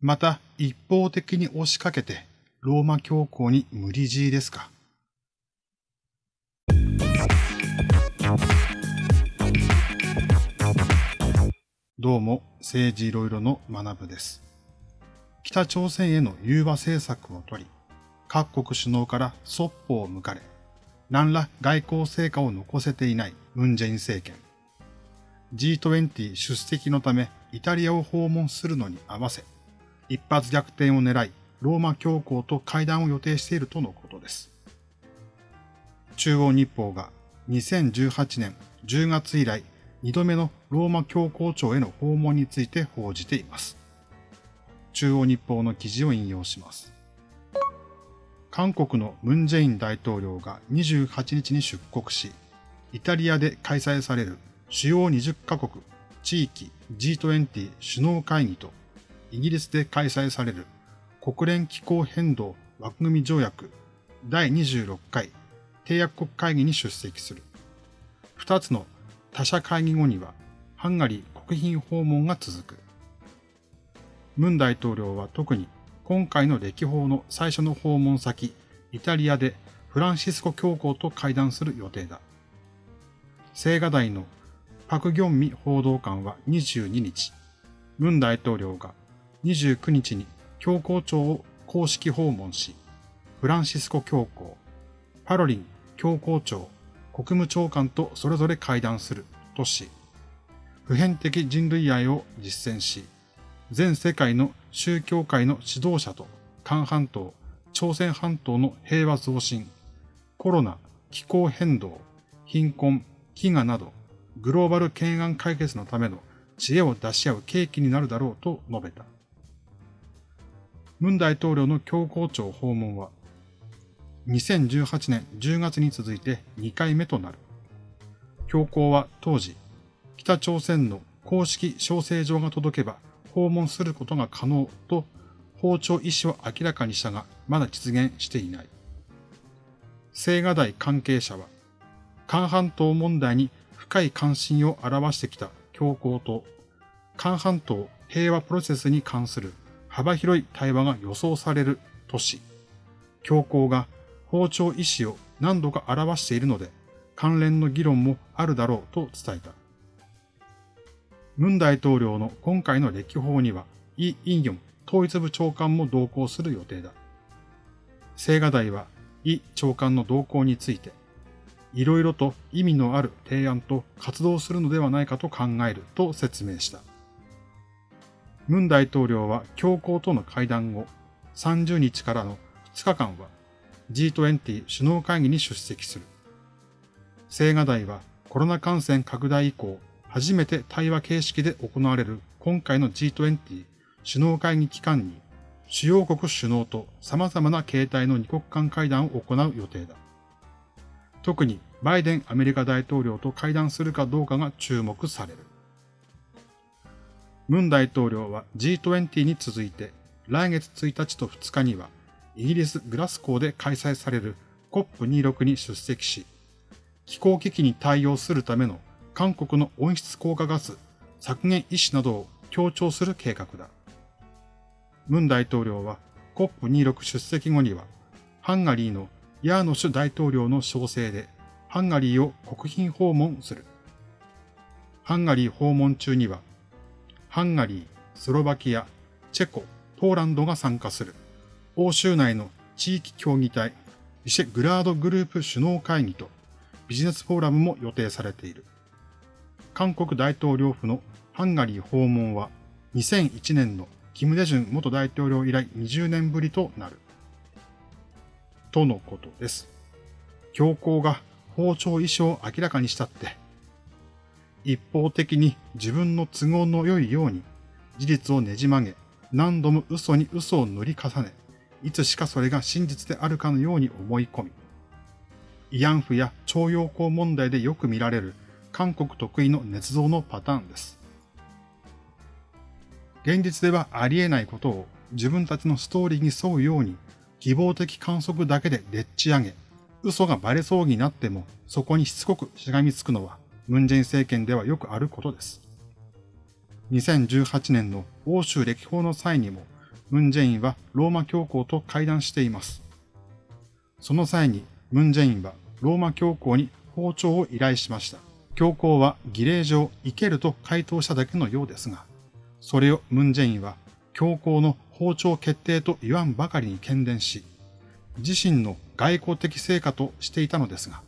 また一方的に押しかけてローマ教皇に無理強いですか？どうも政治いろいろの学部です。北朝鮮への融和政策を取り、各国首脳からそっぽを向かれ、何ら外交成果を残せていないムンジェイン政権。G20 出席のためイタリアを訪問するのに合わせ、一発逆転を狙い、ローマ教皇と会談を予定しているとのことです。中央日報が2018年10月以来2度目のローマ教皇庁への訪問について報じています。中央日報の記事を引用します。韓国のムンジェイン大統領が28日に出国し、イタリアで開催される主要20カ国地域 G20 首脳会議とイギリスで開催される国連気候変動枠組み条約第26回締約国会議に出席する。二つの他社会議後にはハンガリー国賓訪問が続く。ムン大統領は特に今回の歴訪の最初の訪問先、イタリアでフランシスコ教皇と会談する予定だ。青瓦台のパク・ギョンミ報道官は22日、ムン大統領が29日に教皇庁を公式訪問し、フランシスコ教皇、パロリン教皇庁、国務長官とそれぞれ会談するとし、普遍的人類愛を実践し、全世界の宗教界の指導者と韓半島、朝鮮半島の平和増進、コロナ、気候変動、貧困、飢餓など、グローバル懸案解決のための知恵を出し合う契機になるだろうと述べた。ムン大統領の教皇庁訪問は、2018年10月に続いて2回目となる。教皇は当時、北朝鮮の公式招請状が届けば訪問することが可能と包丁意思を明らかにしたが、まだ実現していない。青瓦台関係者は、韓半島問題に深い関心を表してきた教皇と、韓半島平和プロセスに関する幅広い対話が予想されるとし、教皇が包丁意思を何度か表しているので、関連の議論もあるだろうと伝えた。ムン大統領の今回の歴訪には、イ・インヨン統一部長官も同行する予定だ。青瓦台は、イ長官の動向について、いろいろと意味のある提案と活動するのではないかと考えると説明した。ムン大統領は教皇との会談後、30日からの2日間は G20 首脳会議に出席する。青瓦台はコロナ感染拡大以降、初めて対話形式で行われる今回の G20 首脳会議期間に、主要国首脳と様々な形態の二国間会談を行う予定だ。特にバイデンアメリカ大統領と会談するかどうかが注目される。ムン大統領は G20 に続いて来月1日と2日にはイギリス・グラスコーで開催される COP26 に出席し、気候危機に対応するための韓国の温室効果ガス削減意思などを強調する計画だ。ムン大統領は COP26 出席後には、ハンガリーのヤーノシュ大統領の招請で、ハンガリーを国賓訪問する。ハンガリー訪問中には、ハンガリー、スロバキア、チェコ、ポーランドが参加する。欧州内の地域協議体、ビシェグラードグループ首脳会議とビジネスフォーラムも予定されている。韓国大統領府のハンガリー訪問は2001年のキム・デジュン元大統領以来20年ぶりとなる。とのことです。教皇が包丁意思を明らかにしたって、一方的に自分の都合の良いように事実をねじ曲げ、何度も嘘に嘘を塗り重ね、いつしかそれが真実であるかのように思い込み、慰安婦や徴用工問題でよく見られる韓国得意の捏造のパターンです。現実ではありえないことを自分たちのストーリーに沿うように希望的観測だけででっち上げ、嘘がバレそうになってもそこにしつこくしがみつくのはムンジェイン政権ではよくあることです。2018年の欧州歴訪の際にもムンジェインはローマ教皇と会談しています。その際にムンジェインはローマ教皇に包丁を依頼しました。教皇は儀礼上生けると回答しただけのようですが、それをムンジェインは教皇の包丁決定と言わんばかりに懸念し、自身の外交的成果としていたのですが、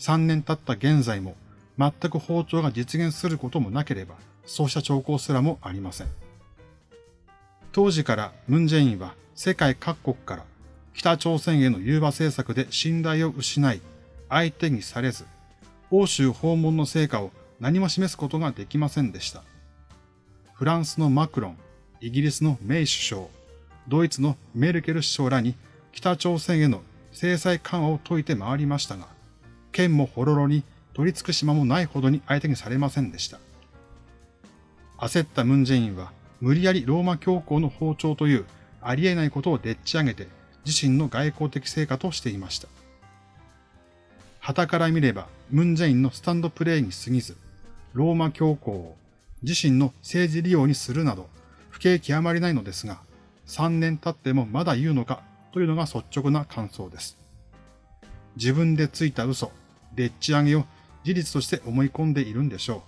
3年経った現在も全く包丁が実現することもなければ、そうした兆候すらもありません。当時からムンジェインは世界各国から北朝鮮への融和政策で信頼を失い、相手にされず、欧州訪問の成果を何も示すことができませんでした。フランスのマクロン、イギリスのメイ首相、ドイツのメルケル首相らに北朝鮮への制裁緩和を解いて回りましたが、剣もほろろに取り付く島もないほどに相手にされませんでした。焦ったムンジェインは無理やりローマ教皇の包丁というありえないことをでっち上げて自身の外交的成果としていました。旗から見ればムンジェインのスタンドプレイに過ぎず、ローマ教皇を自身の政治利用にするなど不景気あまりないのですが、3年経ってもまだ言うのかというのが率直な感想です。自分でついた嘘、でっち上げを事実として思い込んでいるんでしょ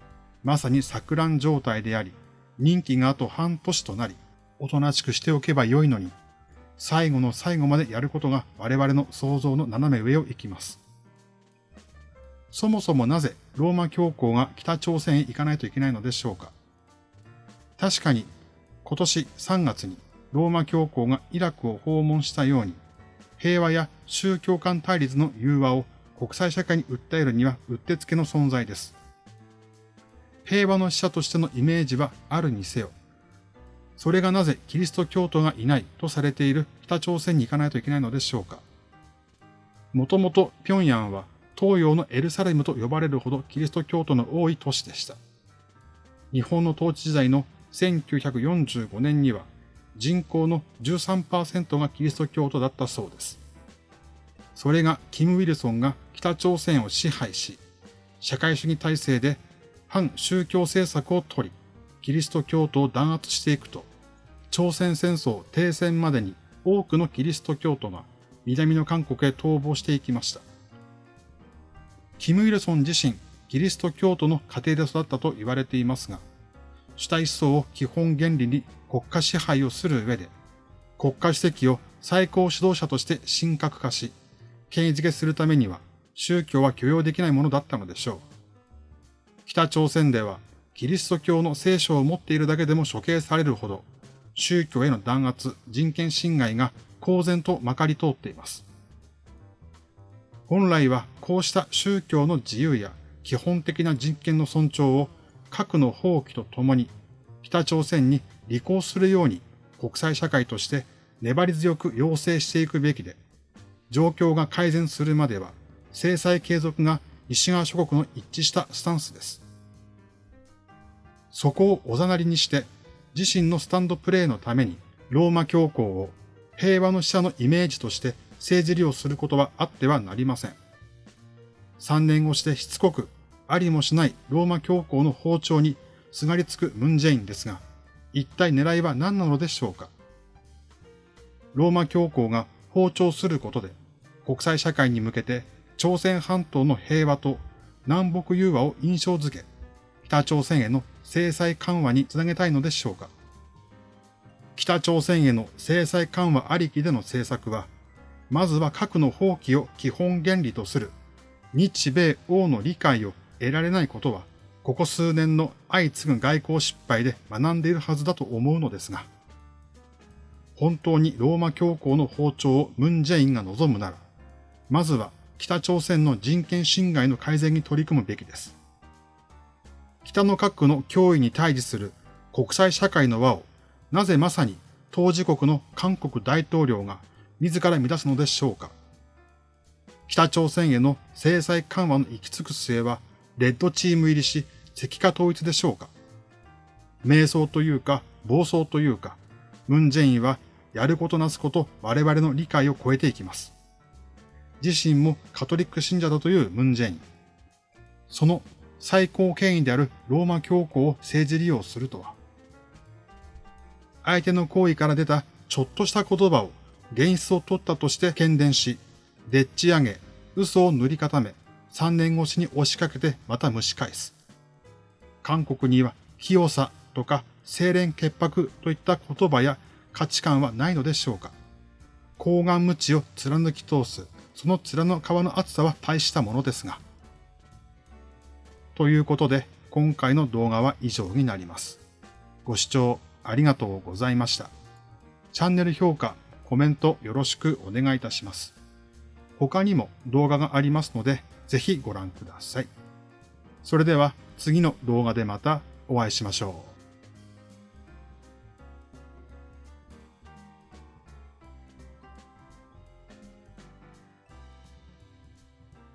う。まさに錯乱状態であり、任期があと半年となり、おとなしくしておけばよいのに、最後の最後までやることが我々の想像の斜め上を行きます。そもそもなぜローマ教皇が北朝鮮へ行かないといけないのでしょうか確かに今年3月にローマ教皇がイラクを訪問したように平和や宗教間対立の融和を国際社会に訴えるにはうってつけの存在です。平和の使者としてのイメージはあるにせよ、それがなぜキリスト教徒がいないとされている北朝鮮に行かないといけないのでしょうか。もともと平壌は東洋のエルサレムと呼ばれるほどキリスト教徒の多い都市でした。日本の統治時代の1945年には人口の13%がキリスト教徒だったそうです。それがキム・ウィルソンが北朝鮮を支配し、社会主義体制で反宗教政策を取り、キリスト教徒を弾圧していくと、朝鮮戦争停戦までに多くのキリスト教徒が南の韓国へ逃亡していきました。キム・イルソン自身、キリスト教徒の家庭で育ったと言われていますが、主体思想を基本原理に国家支配をする上で、国家主席を最高指導者として神格化し、権威づけするためには宗教は許容できないものだったのでしょう。北朝鮮ではキリスト教の聖書を持っているだけでも処刑されるほど宗教への弾圧、人権侵害が公然とまかり通っています。本来はこうした宗教の自由や基本的な人権の尊重を核の放棄とともに北朝鮮に履行するように国際社会として粘り強く要請していくべきで、状況が改善するまでは制裁継続が西側諸国の一致したスタンスです。そこをおざなりにして自身のスタンドプレーのためにローマ教皇を平和の使者のイメージとして政治利用することはあってはなりません。3年越してしつこくありもしないローマ教皇の包丁にすがりつくムンジェインですが、一体狙いは何なのでしょうかローマ教皇が包丁することで国際社会に向けて朝鮮半島の平和と南北融和を印象づけ、北朝鮮への制裁緩和につなげたいのでしょうか。北朝鮮への制裁緩和ありきでの政策は、まずは核の放棄を基本原理とする日米欧の理解を得られないことは、ここ数年の相次ぐ外交失敗で学んでいるはずだと思うのですが、本当にローマ教皇の包丁をムンジェインが望むなら、まずは北朝鮮の人権侵害の改善に取り組むべきです。北の核の脅威に対峙する国際社会の輪を、なぜまさに当事国の韓国大統領が自ら乱すのでしょうか。北朝鮮への制裁緩和の行き着く末は、レッドチーム入りし、石化統一でしょうか。瞑想というか、暴走というか、ムンジェインはやることなすこと我々の理解を超えていきます。自身もカトリック信者だというムンジェイン。その最高権威であるローマ教皇を政治利用するとは。相手の行為から出たちょっとした言葉を現実を取ったとして喧伝し、でっち上げ、嘘を塗り固め、3年越しに押しかけてまた蒸し返す。韓国には清さとか清廉潔白といった言葉や価値観はないのでしょうか高顔無知を貫き通す、その面の皮の厚さは大したものですが。ということで、今回の動画は以上になります。ご視聴ありがとうございました。チャンネル評価、コメントよろしくお願いいたします。他にも動画がありますので、ぜひご覧ください。それでは次の動画でまたお会いしましょう。